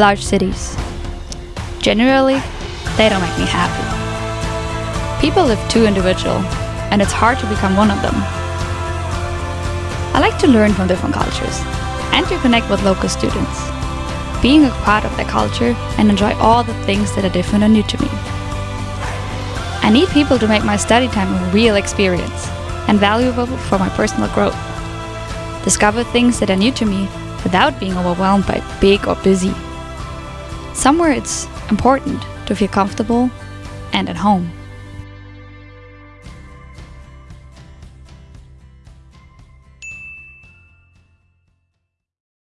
large cities. Generally, they don't make me happy. People live too individual, and it's hard to become one of them. I like to learn from different cultures and to connect with local students, being a part of their culture and enjoy all the things that are different and new to me. I need people to make my study time a real experience and valuable for my personal growth. Discover things that are new to me without being overwhelmed by big or busy. Somewhere it's important to feel comfortable and at home.